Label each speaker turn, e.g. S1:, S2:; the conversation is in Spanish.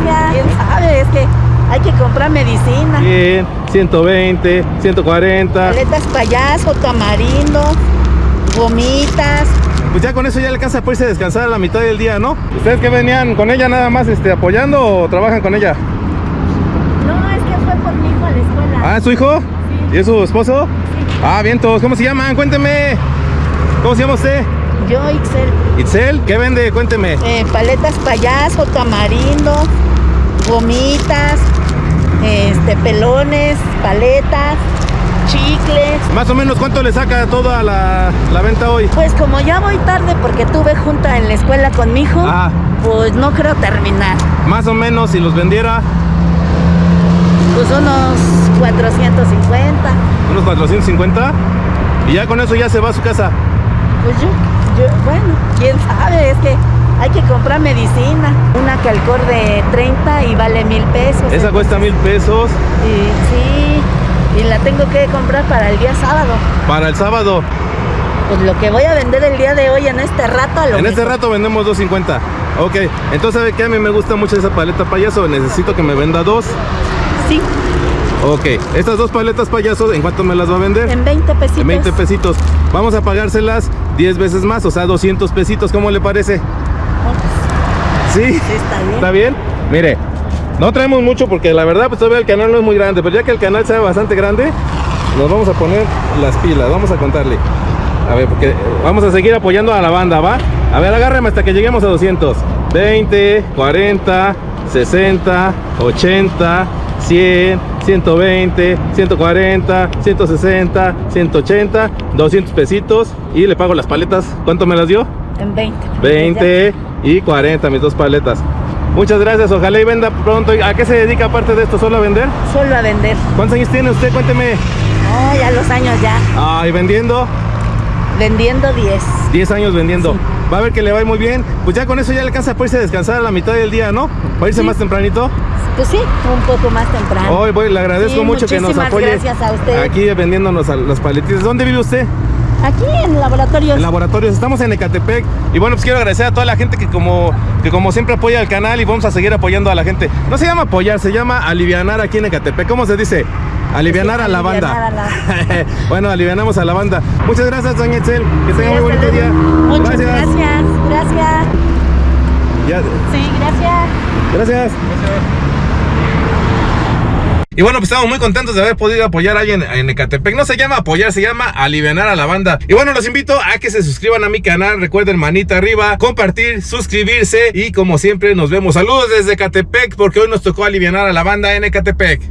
S1: gracias.
S2: ¿Quién sabe? Es que hay que comprar medicina.
S3: 100, 120, 140.
S2: Paletas payaso, tamarindo, gomitas.
S3: Pues ya con eso ya le alcanza para irse a descansar a la mitad del día, ¿no? ¿Ustedes que venían con ella nada más este, apoyando o trabajan con ella?
S1: No, es que fue por mi hijo a la escuela.
S3: Ah, ¿es su hijo?
S1: Sí.
S3: ¿Y es su esposo? Ah, bien todos. ¿Cómo se llaman? Cuénteme. ¿Cómo se llama usted?
S2: Yo, Ixel,
S3: Itzel, ¿qué vende? Cuénteme.
S2: eh, paletas payaso, tamarindo, gomitas, este, pelones, paletas, chicles.
S3: Más o menos, ¿cuánto le saca toda la, la venta hoy?
S2: Pues como ya voy tarde porque tuve junta en la escuela con mi hijo,
S3: Ah.
S2: pues no creo terminar.
S3: Más o menos, si los vendiera,
S2: Pues unos 450.
S3: unos 450. Y ya con eso ya se va a su casa.
S2: Pues yo, yo, bueno, quién sabe, es que hay que comprar medicina. Una calcor de 30 y vale mil pesos.
S3: Esa cuesta mil pesos
S2: Y, sí, y la tengo que comprar para el día sábado.
S3: para el sábado.
S2: Pues lo que voy a vender el día de hoy en este rato a lo
S3: En este rato vendemos 250. Ok, entonces ¿sabe qué? A mí me gusta mucho esa paleta payaso. Necesito que me venda dos.
S2: Sí,
S3: Ok, estas dos paletas payasos, ¿en cuánto me las va a vender?
S2: en 20 pesitos.
S3: En 20 pesitos. Vamos a pagárselas 10 veces más, o sea, 200 pesitos. ¿Cómo le parece?
S2: Oh, pues,
S3: ¿Sí?
S2: sí, está bien.
S3: ¿Está bien? Mire, no traemos mucho porque la verdad pues todavía el canal no es muy grande, pero ya que el canal sea bastante grande, nos vamos a poner las pilas, vamos a contarle. A ver, porque vamos a seguir apoyando a la banda, ¿va? A ver, agárreme hasta que lleguemos a 200. 20, 40, 60, 80, 100, 120, 140, 160, 180, 200 pesitos y le pago las paletas. ¿Cuánto me las dio?
S2: En 20.
S3: 20 y 40, mis dos paletas. Muchas gracias, ojalá y venda pronto. ¿A qué se dedica aparte de esto? ¿Solo a vender?
S2: Solo a vender.
S3: ¿Cuántos años tiene usted? Cuénteme.
S2: No, ya los años ya.
S3: Ay, vendiendo.
S2: Vendiendo 10.
S3: 10 años vendiendo.
S2: Sí.
S3: Va a ver que le va muy bien. Pues ya con eso ya le alcanza para irse a descansar a la mitad del día, ¿no? Para irse
S2: Sí.
S3: más tempranito.
S2: Pues sí, un poco más temprano.
S3: Hoy voy, le agradezco
S2: Sí,
S3: mucho que nos
S2: muchísimas
S3: apoye.
S2: gracias a usted.
S3: Aquí vendiéndonos a las paletitas. ¿Dónde vive usted?
S2: Aquí en laboratorios.
S3: En laboratorios, estamos en Ecatepec y bueno, pues quiero agradecer a toda la gente que como, que como siempre apoya al canal y vamos a seguir apoyando a la gente. No se llama apoyar, se llama alivianar aquí en Ecatepec. ¿Cómo se dice? Alivianar a la banda.
S2: alivianar a
S3: bueno, alivianamos a la banda. Muchas gracias, doña Etzel. Que tenga
S2: Sí,
S3: muy bonito día.
S2: Muchas gracias. Gracias.
S3: Ya-
S2: Sí, gracias.
S3: gracias. Y bueno, pues estamos muy contentos de haber podido apoyar a alguien en Ecatepec. No se llama apoyar, se llama alivianar a la banda. Y bueno, los invito a que se suscriban a mi canal. Recuerden, manita arriba, compartir, suscribirse. Y como siempre, nos vemos. Saludos desde Ecatepec, porque hoy nos tocó alivianar a la banda en Ecatepec.